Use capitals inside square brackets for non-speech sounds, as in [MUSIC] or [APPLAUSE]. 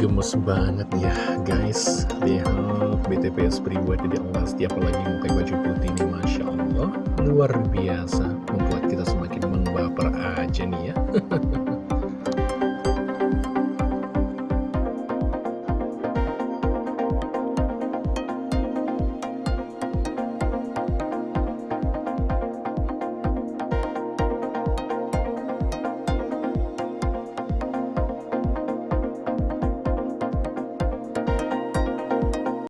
gemes banget ya guys. Lihat BTPS pribadi di Allah setiap lagi pakai baju putih ini Masya Allah. Luar biasa Membuat kita semakin membaper aja nih ya. [LAUGHS]